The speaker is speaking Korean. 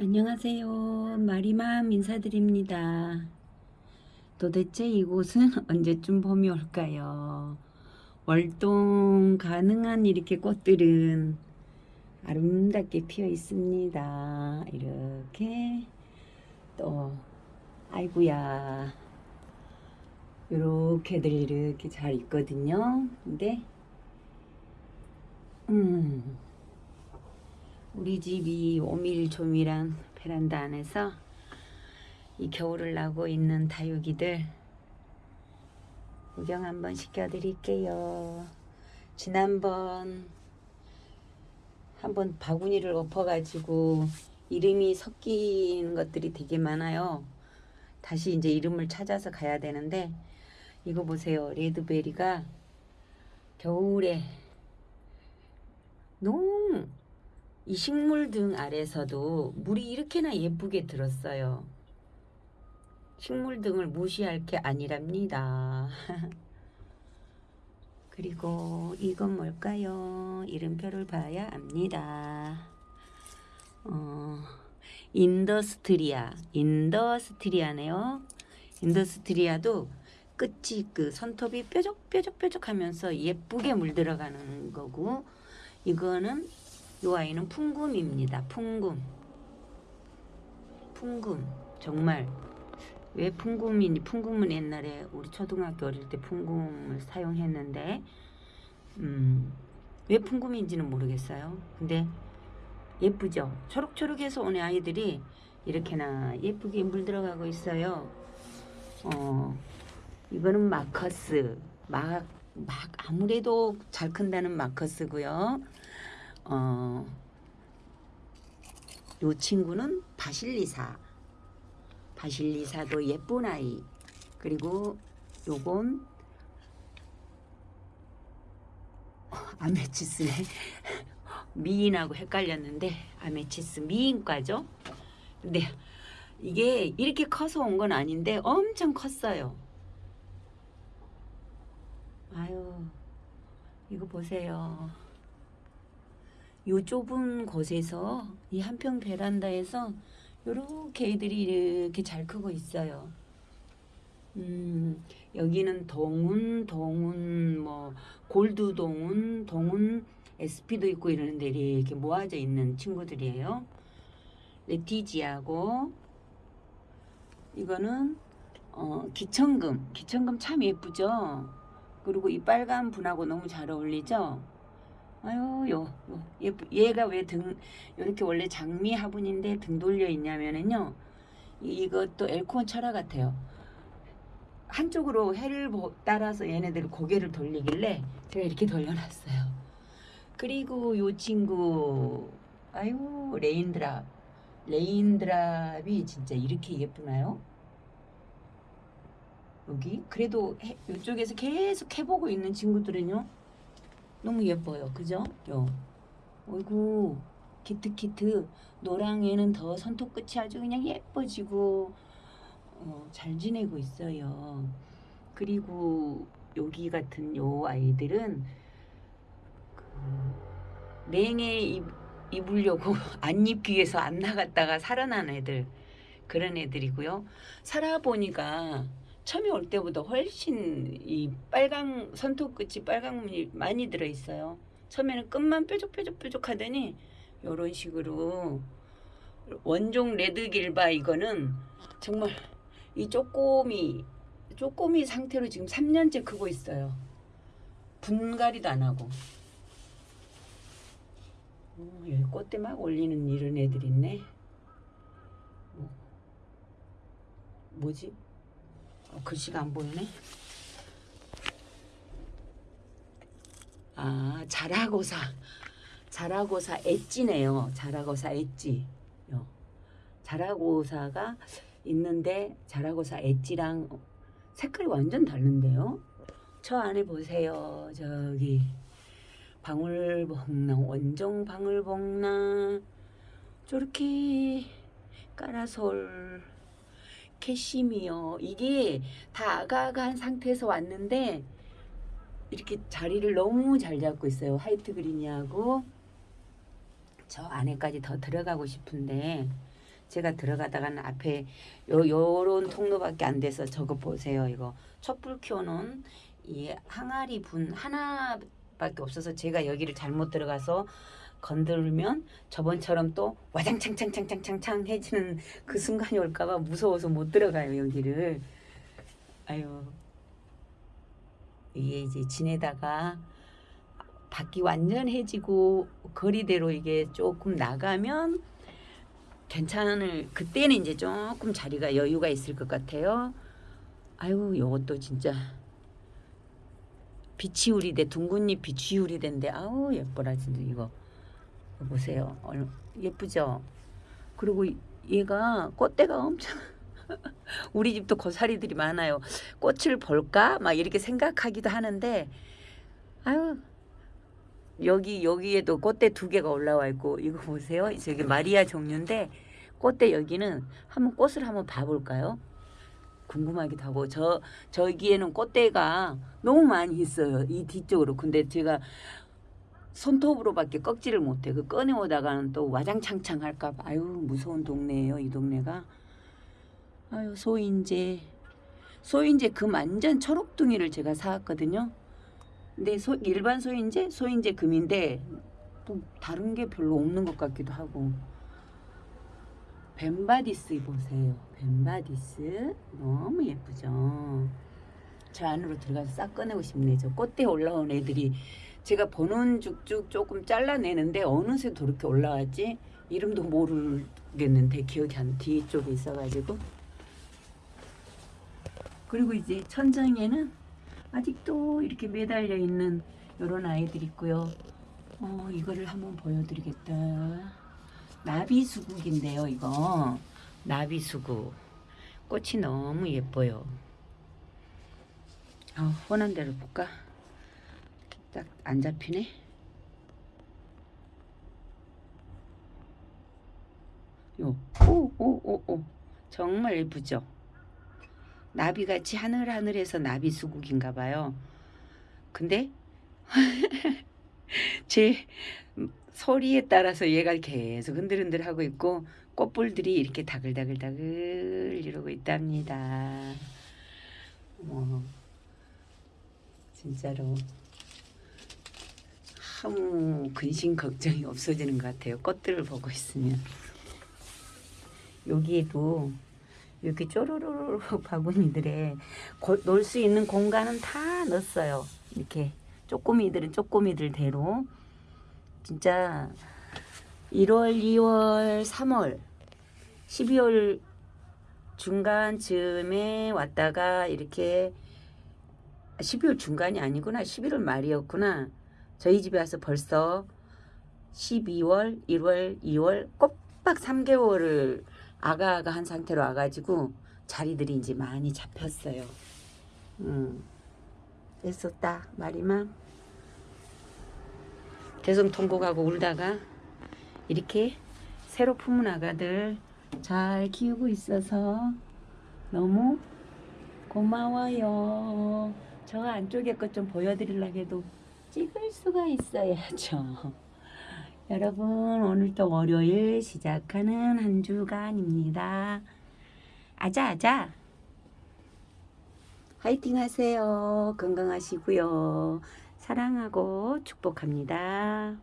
안녕하세요. 마리맘 인사드립니다. 도대체 이곳은 언제쯤 봄이 올까요? 월동 가능한 이렇게 꽃들은 아름답게 피어 있습니다. 이렇게 또 아이구야 이렇게들 이렇게 잘 있거든요. 근데 음 우리 집이 오밀조밀한 베란다 안에서 이 겨울을 나고 있는 다육이들 구경 한번 시켜드릴게요. 지난번 한번 바구니를 엎어가지고 이름이 섞이는 것들이 되게 많아요. 다시 이제 이름을 찾아서 가야 되는데 이거 보세요. red berry가 겨울에 너무 이 식물 등 아래서도 물이 이렇게나 예쁘게 들었어요. 식물 등을 무시할 게 아니랍니다. 그리고 이건 뭘까요? 이름표를 봐야 압니다. 어, 인더스트리아, 인더스트리아네요. 인더스트리아도 끝이 그 손톱이 뾰족뾰족뾰족하면서 예쁘게 물들어가는 거고 이거는 이 아이는 풍금입니다. 풍금. 풍금. 정말 왜 풍금이니? 풍금은 옛날에 우리 초등학교 어릴 때 풍금을 사용했는데 음, 왜 풍금인지는 모르겠어요. 근데 예쁘죠? 초록초록해서 오는 아이들이 이렇게나 예쁘게 물 들어가고 있어요. 어, 이거는 마커스. 막, 막 아무래도 잘 큰다는 마커스고요. 어, 요 친구는 바실리사. 바실리사도 예쁜 아이. 그리고 요건 어, 아메치스네. 미인하고 헷갈렸는데 아메치스 미인과죠. 근데 이게 이렇게 커서 온 건 아닌데 엄청 컸어요. 아유 이거 보세요. 요 좁은 곳에서 이 한평 베란다에서 요렇게 애들이 이렇게 잘 크고 있어요. 음, 여기는 동운, 동운, 뭐 골드 동운, 동운 SP도 있고 이러는데 이렇게 모아져 있는 친구들이에요. 레티지하고 이거는 어, 기천금, 기천금 참 예쁘죠. 그리고 이 빨간 분하고 너무 잘 어울리죠. 아유, 요, 요, 예쁘, 얘가 왜 등, 이렇게 원래 장미 화분인데 등 돌려 있냐면은요, 이것도 엘콘 철화 같아요. 한쪽으로 해를 따라서 얘네들 고개를 돌리길래 제가 이렇게 돌려놨어요. 그리고 요 친구, 아유, raindrop. raindrop이 진짜 이렇게 예쁘나요? 여기? 그래도 해, 이쪽에서 계속 해보고 있는 친구들은요, 너무 예뻐요. 그죠? 요. 어이구 키트키트 노랑에는 더 손톱 끝이 아주 그냥 예뻐지고 어, 잘 지내고 있어요. 그리고 여기 같은 요 아이들은 그 냉에 입, 입으려고 안 입기 위해서 안 나갔다가 살아난 애들 그런 애들이고요. 살아보니까 처음에 올 때보다 훨씬 이 빨강 손톱 끝이 빨강물이 많이 들어 있어요. 처음에는 끝만 뾰족뾰족뾰족 하더니 이런 식으로 원종 레드 길바 이거는 정말 이 쪼꼬미 쪼꼬미 상태로 지금 3년째 크고 있어요. 분갈이도 안 하고. 어, 여기 꽃대 막 올리는 이런 애들 있네. 뭐, 뭐지? 어, 글씨가 안 보이네. 아, 자라고사. 자라고사 엣지네요. 자라고사 엣지. 요. 자라고사가 있는데 자라고사 엣지랑 색깔이 완전 다른데요. 저 안에 보세요. 저기 방울복랑 원종 방울복랑 저렇게 까라솔 캐시미어 이게 다 아가아가한 상태에서 왔는데 이렇게 자리를 너무 잘 잡고 있어요. 화이트 그린이하고 저 안에까지 더 들어가고 싶은데 제가 들어가다가는 앞에 요 요런 통로밖에 안 돼서 저거 보세요. 이거 촛불 켜놓은 이 항아리 분 하나밖에 없어서 제가 여기를 잘못 들어가서 건들면 저번처럼 또 와장창창창창창창 해지는 그 순간이 올까봐 무서워서 못 들어가요 여기를. 아유 이게 이제 지내다가 밖이 완전 해지고 거리대로 이게 조금 나가면 괜찮을 그때는 이제 조금 자리가 여유가 있을 것 같아요. 아유 요것도 진짜 비치우리대 둥근잎 비치우리대인데 아우 예뻐라 진짜 이거 이거 보세요 얼- 예쁘죠? 그리고 이- 얘가 꽃대가 엄청 우리 집도 고사리들이 많아요. 꽃을 볼까 막 이렇게 생각하기도 하는데 아유 여기 여기에도 꽃대 두 개가 올라와 있고 이거 보세요. 저기 마리아 종류인데 꽃대 여기는 한번 꽃을 한번 봐볼까요? 궁금하기도 하고 저 저기에는 꽃대가 너무 많이 있어요. 이 뒤쪽으로. 근데 제가 손톱으로밖에 꺾지를 못해. 그 꺼내오다가는 또 와장창창 할까 봐. 아유 무서운 동네예요. 이 동네가. 아유 소인제 소인제 금 완전 초록둥이를 제가 사왔거든요. 근데 소, 일반 소인제 소인제 금인데 또 다른 게 별로 없는 것 같기도 하고 벤바디스 보세요. 벤바디스 너무 예쁘죠. 저 안으로 들어가서 싹 꺼내고 싶네. 저 꽃대 올라온 애들이 제가 보는 쭉쭉 조금 잘라내는데 어느새 저렇게 올라왔지? 이름도 모르겠는데 기억이 안 뒤쪽에 있어가지고 그리고 이제 천장에는 아직도 이렇게 매달려 있는 이런 아이들 있고요. 어 이거를 한번 보여드리겠다. 나비 수국인데요, 이거 나비 수국 꽃이 너무 예뻐요. 어, 훤한 대로 볼까? 딱 안 잡히네. 요, 오, 오, 오, 오, 정말 예쁘죠? 나비같이 하늘하늘해서 나비 수국인가 봐요. 근데 제 소리에 따라서 얘가 계속 흔들흔들 하고 있고 꽃불들이 이렇게 다글다글다글 이러고 있답니다. 뭐 진짜로 아무 근심 걱정이 없어지는 것 같아요. 꽃들을 보고 있으면 여기에도 이렇게 쪼르르르 바구니들에 놀 수 있는 공간은 다 넣었어요. 이렇게 쪼꼬미들은 쪼꼬미들대로 진짜 1월, 2월, 3월, 12월 중간쯤에 왔다가 이렇게 12월 중간이 아니구나. 11월 말이었구나. 저희 집에 와서 벌써 12월, 1월, 2월 꼬박 3개월을 아가아가 한 상태로 와가지고 자리들이 이제 많이 잡혔어요. 음. 됐었다 말이만 계속 통곡하고 울다가 이렇게 새로 품은 아가들 잘 키우고 있어서 너무 고마워요. 저 안쪽에 것 좀 보여드리려고 해도 찍을 수가 있어야죠. 여러분 오늘도 월요일 시작하는 한 주간입니다. 아자아자 화이팅 하세요. 건강하시고요. 사랑하고 축복합니다.